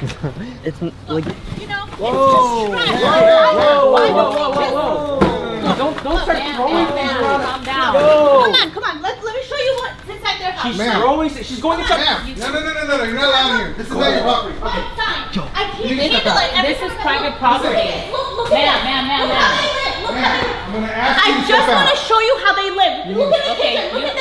it's like You know, Whoa! it's just Whoa! trying to- Whoa! Whoa! Whoa! Whoa! Whoa! Don't don't start Down, throwing down, things around. calm down. No. Come on, come on. Let, let me show you what's inside their house. She's throwing. She's going inside. No, no, no, no, no, no, you're not allowed here. This is not your property. What Yo, I can't handle it. This is private property. Look, look Ma'am, at ma'am, ma'am, Look ma'am. Look how they I'm gonna ask you I just want to show you how they live. Look at the kitchen. Look at.